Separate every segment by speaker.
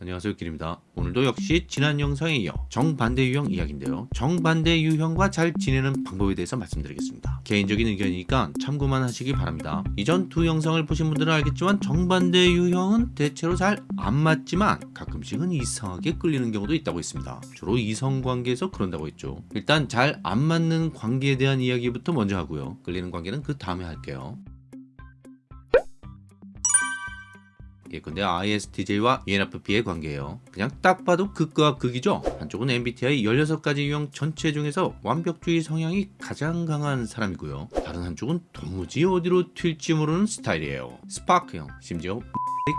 Speaker 1: 안녕하세요 길입니다. 오늘도 역시 지난 영상에 이어 정반대 유형 이야기인데요. 정반대 유형과 잘 지내는 방법에 대해서 말씀드리겠습니다. 개인적인 의견이니까 참고만 하시기 바랍니다. 이전 두 영상을 보신 분들은 알겠지만 정반대 유형은 대체로 잘 안 맞지만 가끔씩은 이상하게 끌리는 경우도 있다고 했습니다. 주로 이성관계에서 그런다고 했죠. 일단 잘 안 맞는 관계에 대한 이야기부터 먼저 하고요. 끌리는 관계는 그 다음에 할게요 예컨대 ISTJ와 ENFP의 관계예요. 그냥 딱 봐도 극과 극이죠. 한쪽은 MBTI 16가지 유형 전체 중에서 완벽주의 성향이 가장 강한 사람이고요. 다른 한쪽은 도무지 어디로 튈지 모르는 스타일이에요. 스파크형, 심지어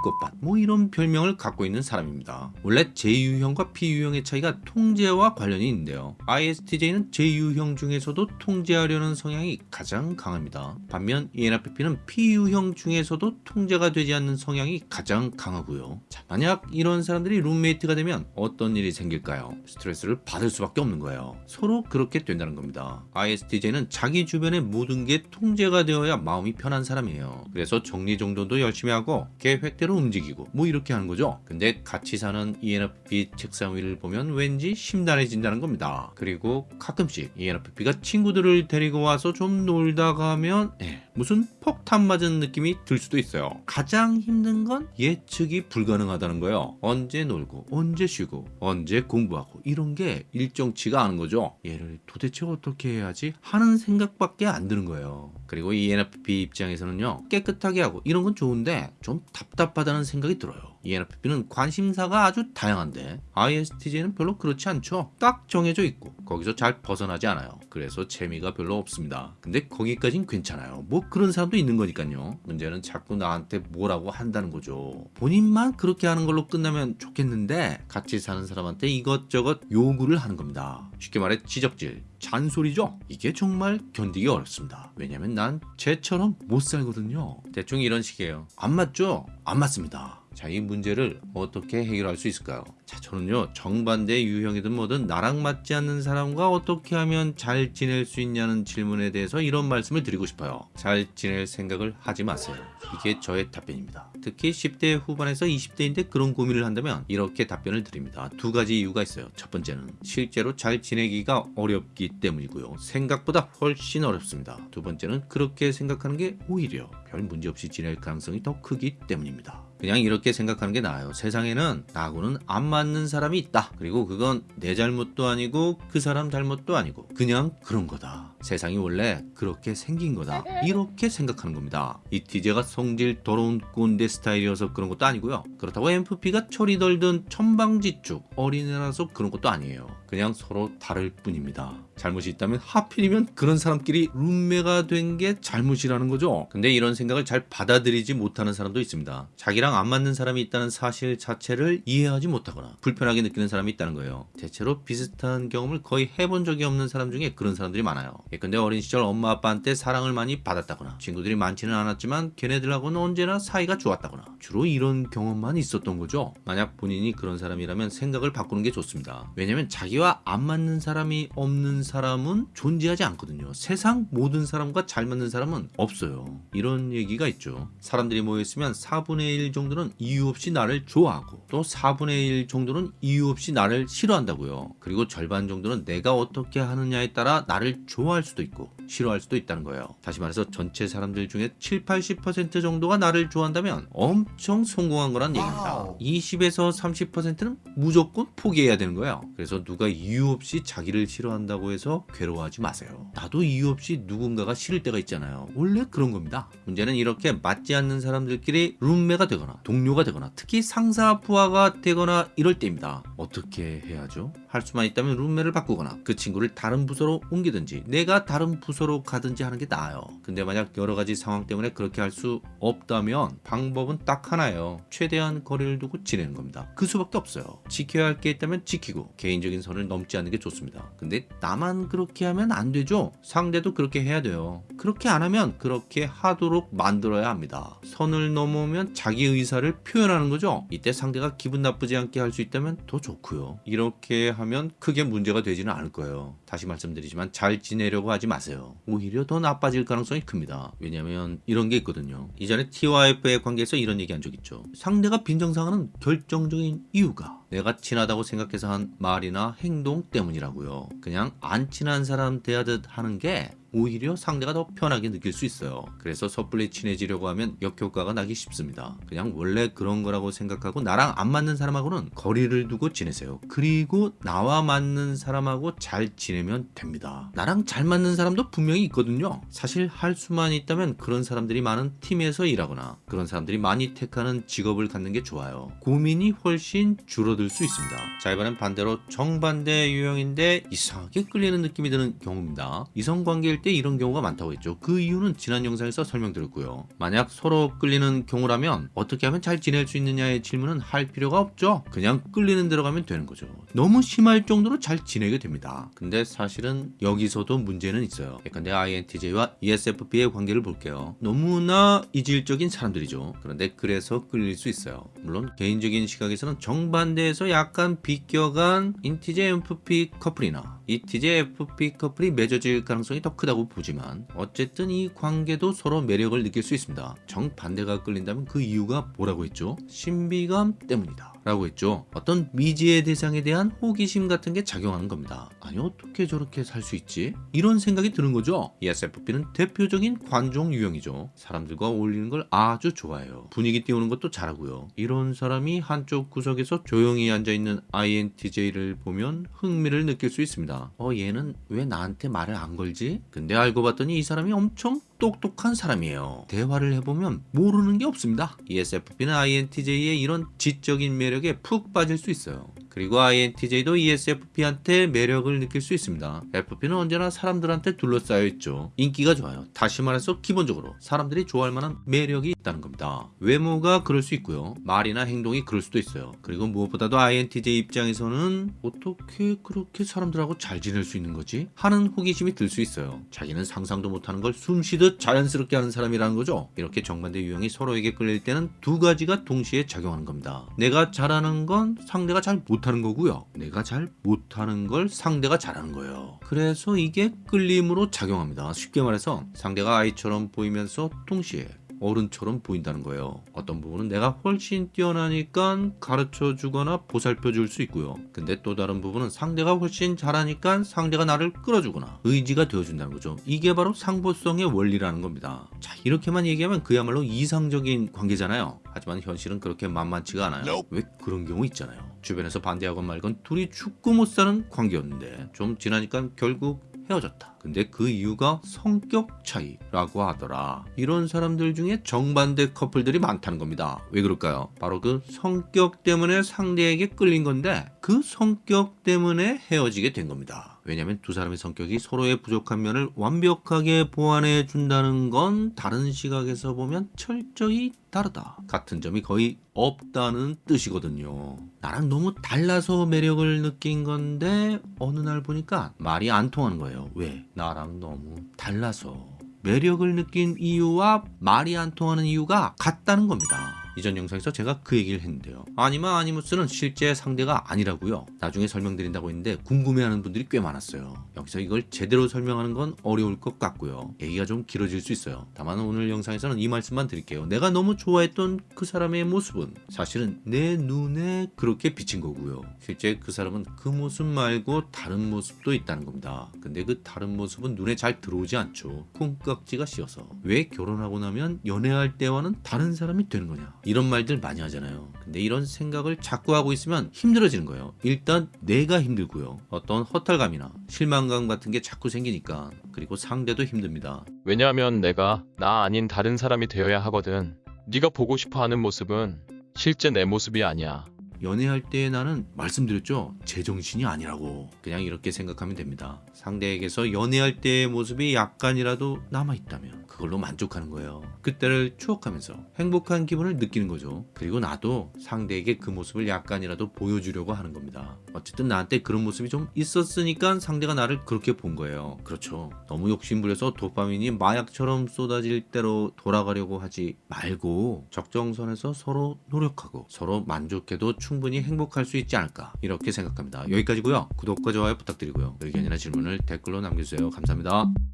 Speaker 1: 꽃밭 뭐 이런 별명을 갖고 있는 사람입니다. 원래 J유형과 P유형의 차이가 통제와 관련이 있는데요. ISTJ는 J유형 중에서도 통제하려는 성향이 가장 강합니다. 반면 ENFP는 P유형 중에서도 통제가 되지 않는 성향이 가장 강하고요. 자, 만약 이런 사람들이 룸메이트가 되면 어떤 일이 생길까요? 스트레스를 받을 수밖에 없는 거예요. 서로 그렇게 된다는 겁니다. ISTJ는 자기 주변의 모든 게 통제가 되어야 마음이 편한 사람이에요. 그래서 정리정돈도 열심히 하고 계획 계획대로 움직이고 뭐 이렇게 하는 거죠. 근데 같이 사는 ENFP 책상 위를 보면 왠지 심란해진다는 겁니다. 그리고 가끔씩 ENFP가 친구들을 데리고 와서 좀 놀다 가면 예, 무슨 폭탄 맞은 느낌이 들 수도 있어요. 가장 힘든 건 예측이 불가능하다는 거예요. 언제 놀고 언제 쉬고 언제 공부하고 이런 게 일정치가 않은 거죠. 얘를 도대체 어떻게 해야지 하는 생각밖에 안 드는 거예요. 그리고 ENFP 입장에서는요 깨끗하게 하고 이런 건 좋은데 좀 답답 하다는 생각이 들어요 ENFP는 관심사가 아주 다양한데 ISTJ는 별로 그렇지 않죠. 딱 정해져 있고 거기서 잘 벗어나지 않아요. 그래서 재미가 별로 없습니다. 근데 거기까진 괜찮아요. 뭐 그런 사람도 있는 거니까요. 문제는 자꾸 나한테 뭐라고 한다는 거죠. 본인만 그렇게 하는 걸로 끝나면 좋겠는데 같이 사는 사람한테 이것저것 요구를 하는 겁니다. 쉽게 말해 지적질 잔소리죠. 이게 정말 견디기 어렵습니다. 왜냐면 난 쟤처럼 못 살거든요. 대충 이런 식이에요. 안 맞죠? 안 맞습니다 자, 이 문제를 어떻게 해결할 수 있을까요? 자, 저는요, 정반대 유형이든 뭐든 나랑 맞지 않는 사람과 어떻게 하면 잘 지낼 수 있냐는 질문에 대해서 이런 말씀을 드리고 싶어요. 잘 지낼 생각을 하지 마세요. 이게 저의 답변입니다. 특히 10대 후반에서 20대인데 그런 고민을 한다면 이렇게 답변을 드립니다. 두 가지 이유가 있어요. 첫 번째는 실제로 잘 지내기가 어렵기 때문이고요. 생각보다 훨씬 어렵습니다. 두 번째는 그렇게 생각하는 게 오히려 별 문제 없이 지낼 가능성이 더 크기 때문입니다. 그냥 이렇게 생각하는 게 나아요. 세상에는 나하고는 안 맞는 사람이 있다. 그리고 그건 내 잘못도 아니고 그 사람 잘못도 아니고 그냥 그런 거다. 세상이 원래 그렇게 생긴 거다. 이렇게 생각하는 겁니다. 이티제가 성질 더러운 꼰대 스타일이어서 그런 것도 아니고요. 그렇다고 MFP가 철이 덜든 천방지축 어린애라서 그런 것도 아니에요. 그냥 서로 다를 뿐입니다. 잘못이 있다면 하필이면 그런 사람끼리 룸메가 된 게 잘못이라는 거죠. 근데 이런 생각을 잘 받아들이지 못하는 사람도 있습니다. 자기랑 안 맞는 사람이 있다는 사실 자체를 이해하지 못하거나 불편하게 느끼는 사람이 있다는 거예요. 대체로 비슷한 경험을 거의 해본 적이 없는 사람 중에 그런 사람들이 많아요. 예컨대 어린 시절 엄마 아빠한테 사랑을 많이 받았다거나 친구들이 많지는 않았지만 걔네들하고는 언제나 사이가 좋았다거나 주로 이런 경험만 있었던 거죠. 만약 본인이 그런 사람이라면 생각을 바꾸는 게 좋습니다. 왜냐면 자기와 안 맞는 사람이 없는 사람은 존재하지 않거든요. 세상 모든 사람과 잘 맞는 사람은 없어요. 이런 얘기가 있죠. 사람들이 모여있으면 4분의 1 정도는 이유 없이 나를 좋아하고 또 4분의 1 정도는 이유 없이 나를 싫어한다고요. 그리고 절반 정도는 내가 어떻게 하느냐에 따라 나를 좋아할 수도 있고 싫어할 수도 있다는 거예요. 다시 말해서 전체 사람들 중에 7, 80% 정도가 나를 좋아한다면 엄청 성공한 거란 얘기입니다. 20에서 30%는 무조건 포기해야 되는 거예요. 그래서 누가 이유 없이 자기를 싫어한다고 해서 괴로워하지 마세요. 나도 이유 없이 누군가가 싫을 때가 있잖아요. 원래 그런 겁니다. 문제는 이렇게 맞지 않는 사람들끼리 룸메가 되거나 동료가 되거나 특히 상사 부하가 되거나 이럴 때입니다. 어떻게 해야죠? 할 수만 있다면 룸메를 바꾸거나 그 친구를 다른 부서로 옮기든지 내가 다른 부서 로 가든지 하는 게 나아요. 근데 만약 여러 가지 상황 때문에 그렇게 할 수 없다면 방법은 딱 하나예요. 최대한 거리를 두고 지내는 겁니다. 그 수밖에 없어요. 지켜야 할 게 있다면 지키고 개인적인 선을 넘지 않는 게 좋습니다. 근데 나만 그렇게 하면 안 되죠. 상대도 그렇게 해야 돼요. 그렇게 안 하면 그렇게 하도록 만들어야 합니다. 선을 넘으면 자기 의사를 표현하는 거죠. 이때 상대가 기분 나쁘지 않게 할 수 있다면 더 좋고요. 이렇게 하면 크게 문제가 되지는 않을 거예요. 다시 말씀드리지만 잘 지내려고 하지 마세 요. 오히려 더 나빠질 가능성이 큽니다. 왜냐하면 이런 게 있거든요. 이전에 T와 F의 관계에서 이런 얘기 한 적 있죠. 상대가 빈정상하는 결정적인 이유가 내가 친하다고 생각해서 한 말이나 행동 때문이라고요. 그냥 안 친한 사람 대하듯 하는 게 오히려 상대가 더 편하게 느낄 수 있어요. 그래서 섣불리 친해지려고 하면 역효과가 나기 쉽습니다. 그냥 원래 그런 거라고 생각하고 나랑 안 맞는 사람하고는 거리를 두고 지내세요. 그리고 나와 맞는 사람하고 잘 지내면 됩니다. 나랑 잘 맞는 사람도 분명히 있거든요. 사실 할 수만 있다면 그런 사람들이 많은 팀에서 일하거나 그런 사람들이 많이 택하는 직업을 갖는 게 좋아요. 고민이 훨씬 줄어들 수 있습니다. 자 이번엔 반대로 정반대 유형인데 이상하게 끌리는 느낌이 드는 경우입니다. 이성관계일 때 이런 경우가 많다고 했죠. 그 이유는 지난 영상에서 설명드렸고요. 만약 서로 끌리는 경우라면 어떻게 하면 잘 지낼 수 있느냐의 질문은 할 필요가 없죠. 그냥 끌리는 대로 가면 되는 거죠. 너무 심할 정도로 잘 지내게 됩니다. 근데 사실은 여기서도 문제는 있어요. 예컨대 INTJ와 ESFP의 관계를 볼게요. 너무나 이질적인 사람들이죠. 그런데 그래서 끌릴 수 있어요. 물론 개인적인 시각에서는 정반대에서 약간 비껴간 인티제 FP 커플이나 ETJ FP 커플이 맺어질 가능성이 더 크다고 보지만 어쨌든 이 관계도 서로 매력을 느낄 수 있습니다. 정반대가 끌린다면 그 이유가 뭐라고 했죠? 신비감 때문이다. 라고 했죠. 어떤 미지의 대상에 대한 호기심 같은 게 작용하는 겁니다. 아니 어떻게 저렇게 살 수 있지? 이런 생각이 드는 거죠. ESFP는 대표적인 관종 유형이죠. 사람들과 어울리는 걸 아주 좋아해요. 분위기 띄우는 것도 잘하고요. 이런 사람이 한쪽 구석에서 조용히 앉아있는 INTJ를 보면 흥미를 느낄 수 있습니다. 어 얘는 왜 나한테 말을 안 걸지? 근데 알고 봤더니 이 사람이 엄청 똑똑한 사람이에요. 대화를 해보면 모르는 게 없습니다. ESFP는 INTJ의 이런 지적인 매력에 푹 빠질 수 있어요. 그리고 INTJ도 ESFP한테 매력을 느낄 수 있습니다. FP는 언제나 사람들한테 둘러싸여 있죠. 인기가 좋아요. 다시 말해서 기본적으로 사람들이 좋아할 만한 매력이 있다는 겁니다. 외모가 그럴 수 있고요. 말이나 행동이 그럴 수도 있어요. 그리고 무엇보다도 INTJ 입장에서는 어떻게 그렇게 사람들하고 잘 지낼 수 있는 거지? 하는 호기심이 들 수 있어요. 자기는 상상도 못하는 걸 숨쉬듯 자연스럽게 하는 사람이라는 거죠. 이렇게 정반대 유형이 서로에게 끌릴 때는 두 가지가 동시에 작용하는 겁니다. 내가 잘하는 건 상대가 잘못 하는 거고요. 내가 잘 못하는 걸 상대가 잘하는 거예요. 그래서 이게 끌림으로 작용합니다. 쉽게 말해서 상대가 아이처럼 보이면서 동시에 어른처럼 보인다는 거예요. 어떤 부분은 내가 훨씬 뛰어나니까 가르쳐 주거나 보살펴 줄 수 있고요. 근데 또 다른 부분은 상대가 훨씬 잘하니까 상대가 나를 끌어주거나 의지가 되어준다는 거죠. 이게 바로 상보성의 원리라는 겁니다. 자, 이렇게만 얘기하면 그야말로 이상적인 관계잖아요. 하지만 현실은 그렇게 만만치가 않아요. 왜 그런 경우 있잖아요. 주변에서 반대하건 말건 둘이 죽고 못 사는 관계였는데 좀 지나니까 결국 헤어졌다. 근데 그 이유가 성격 차이라고 하더라. 이런 사람들 중에 정반대 커플들이 많다는 겁니다. 왜 그럴까요? 바로 그 성격 때문에 상대에게 끌린 건데 그 성격 때문에 헤어지게 된 겁니다. 왜냐하면 두 사람의 성격이 서로의 부족한 면을 완벽하게 보완해 준다는 건 다른 시각에서 보면 철저히 다르다. 같은 점이 거의 없다는 뜻이거든요. 나랑 너무 달라서 매력을 느낀 건데 어느 날 보니까 말이 안 통하는 거예요. 왜? 나랑 너무 달라서. 매력을 느낀 이유와 말이 안 통하는 이유가 같다는 겁니다. 이전 영상에서 제가 그 얘기를 했는데요. 아니마 아니무스는 실제 상대가 아니라고요. 나중에 설명드린다고 했는데 궁금해하는 분들이 꽤 많았어요. 여기서 이걸 제대로 설명하는 건 어려울 것 같고요. 얘기가 좀 길어질 수 있어요. 다만 오늘 영상에서는 이 말씀만 드릴게요. 내가 너무 좋아했던 그 사람의 모습은 사실은 내 눈에 그렇게 비친 거고요. 실제 그 사람은 그 모습 말고 다른 모습도 있다는 겁니다. 근데 그 다른 모습은 눈에 잘 들어오지 않죠. 콩깍지가 씌어서. 왜 결혼하고 나면 연애할 때와는 다른 사람이 되는 거냐? 이런 말들 많이 하잖아요. 근데 이런 생각을 자꾸 하고 있으면 힘들어지는 거예요. 일단 내가 힘들고요. 어떤 허탈감이나 실망감 같은 게 자꾸 생기니까 그리고 상대도 힘듭니다.
Speaker 2: 왜냐하면 내가 나 아닌 다른 사람이 되어야 하거든. 네가 보고 싶어 하는 모습은 실제 내 모습이 아니야.
Speaker 1: 연애할 때 나는 말씀드렸죠? 제정신이 아니라고. 그냥 이렇게 생각하면 됩니다. 상대에게서 연애할 때의 모습이 약간이라도 남아있다면 그걸로 만족하는 거예요. 그때를 추억하면서 행복한 기분을 느끼는 거죠. 그리고 나도 상대에게 그 모습을 약간이라도 보여주려고 하는 겁니다 어쨌든 나한테 그런 모습이 좀 있었으니까 상대가 나를 그렇게 본 거예요. 그렇죠. 너무 욕심부려서 도파민이 마약처럼 쏟아질 대로 돌아가려고 하지 말고 적정선에서 서로 노력하고 서로 만족해도 충분히 행복할 수 있지 않을까 이렇게 생각합니다. 여기까지고요. 구독과 좋아요 부탁드리고요. 의견이나 질문을 댓글로 남겨주세요. 감사합니다